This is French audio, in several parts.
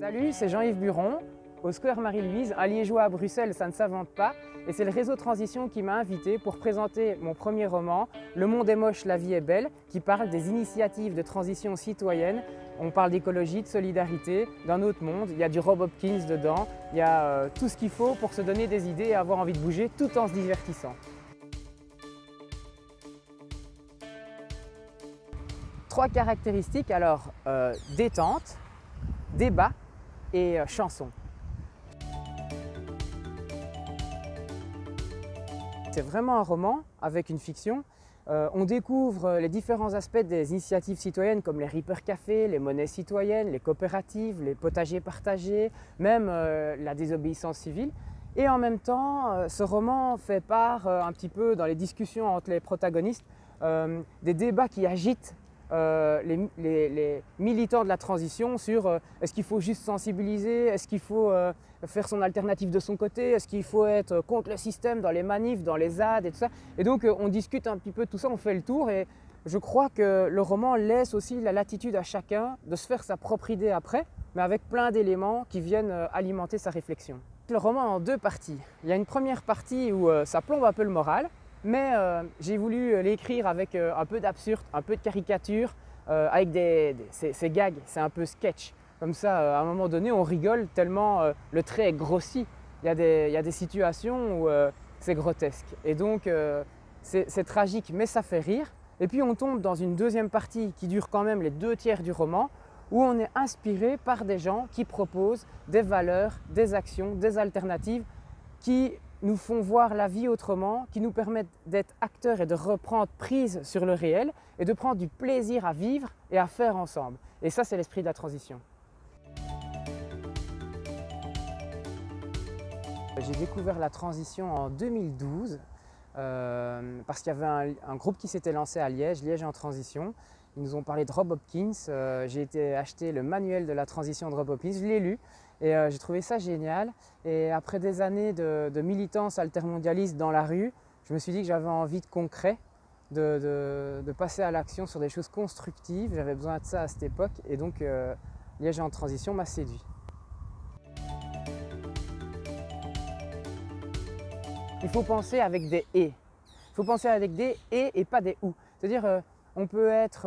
Salut, c'est Jean-Yves Buron. Au Square Marie-Louise, un liégeois à Bruxelles, ça ne s'invente pas. Et c'est le réseau Transition qui m'a invité pour présenter mon premier roman, Le monde est moche, la vie est belle, qui parle des initiatives de transition citoyenne. On parle d'écologie, de solidarité, d'un autre monde. Il y a du Rob Hopkins dedans, il y a euh, tout ce qu'il faut pour se donner des idées et avoir envie de bouger tout en se divertissant. Trois caractéristiques, alors euh, détente, débat et euh, chanson. C'est vraiment un roman avec une fiction. Euh, on découvre les différents aspects des initiatives citoyennes comme les Reaper Café, les monnaies citoyennes, les coopératives, les potagers partagés, même euh, la désobéissance civile. Et en même temps, euh, ce roman fait part un petit peu dans les discussions entre les protagonistes des débats qui agitent euh, les, militants de la transition sur euh, est-ce qu'il faut juste sensibiliser, est-ce qu'il faut euh, faire son alternative de son côté, est-ce qu'il faut être contre le système dans les manifs, dans les ZAD et tout ça. Et donc on discute un petit peu de tout ça, on fait le tour et je crois que le roman laisse aussi la latitude à chacun de se faire sa propre idée après, mais avec plein d'éléments qui viennent alimenter sa réflexion. Le roman en deux parties. Il y a une première partie où ça plombe un peu le moral, mais euh, j'ai voulu euh, l'écrire avec euh, un peu d'absurde, un peu de caricature, avec des, ces, gags, c'est un peu sketch. Comme ça, à un moment donné, on rigole tellement le trait est grossi. Il y a des, il y a des situations où c'est grotesque. Et donc, c'est tragique, mais ça fait rire. Et puis, on tombe dans une deuxième partie qui dure quand même les deux tiers du roman, où on est inspiré par des gens qui proposent des valeurs, des actions, des alternatives qui nous font voir la vie autrement, qui nous permettent d'être acteurs et de reprendre prise sur le réel et de prendre du plaisir à vivre et à faire ensemble. Et ça, c'est l'esprit de la transition. J'ai découvert la transition en 2012 euh, parce qu'il y avait un, groupe qui s'était lancé à Liège, Liège en transition. Ils nous ont parlé de Rob Hopkins. Euh, j'ai été acheter le manuel de la transition de Rob Hopkins, je l'ai lu et euh, j'ai trouvé ça génial. Et après des années de, militance altermondialiste dans la rue, je me suis dit que j'avais envie de concret, de, passer à l'action sur des choses constructives. J'avais besoin de ça à cette époque et donc euh, Liège en transition m'a séduit. Il faut penser avec des « et ». Il faut penser avec des « et » et pas des « ou ». C'est-à-dire, euh, on peut être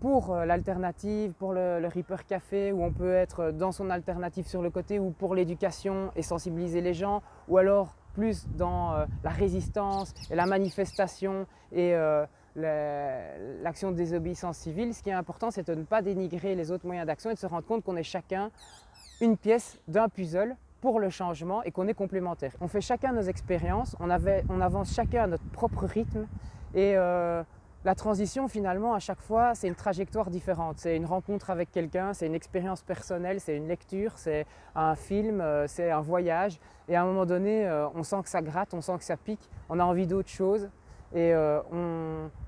pour euh, l'alternative, pour le, Reaper Café, où on peut être dans son alternative sur le côté, ou pour l'éducation et sensibiliser les gens, ou alors plus dans euh, la résistance et la manifestation et euh, l'action de désobéissance civile. Ce qui est important, c'est de ne pas dénigrer les autres moyens d'action et de se rendre compte qu'on est chacun une pièce d'un puzzle pour le changement et qu'on est complémentaires. On fait chacun nos expériences, on avance chacun à notre propre rythme et la transition, finalement, à chaque fois, c'est une trajectoire différente. C'est une rencontre avec quelqu'un, c'est une expérience personnelle, c'est une lecture, c'est un film, euh, c'est un voyage. Et à un moment donné, euh, on sent que ça gratte, on sent que ça pique, on a envie d'autre chose. Et euh,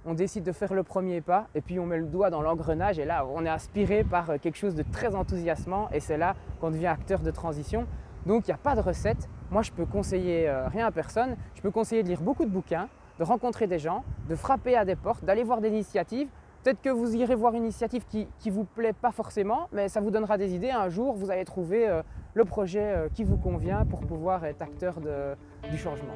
on, décide de faire le premier pas, et puis on met le doigt dans l'engrenage, et là, on est aspiré par quelque chose de très enthousiasmant, et c'est là qu'on devient acteur de transition. Donc, il n'y a pas de recette. Moi, je peux conseiller rien à personne. Je peux conseiller de lire beaucoup de bouquins, de rencontrer des gens, de frapper à des portes, d'aller voir des initiatives. Peut-être que vous irez voir une initiative qui ne vous plaît pas forcément, mais ça vous donnera des idées. Un jour, vous allez trouver euh, le projet euh, qui vous convient pour pouvoir être acteur du changement.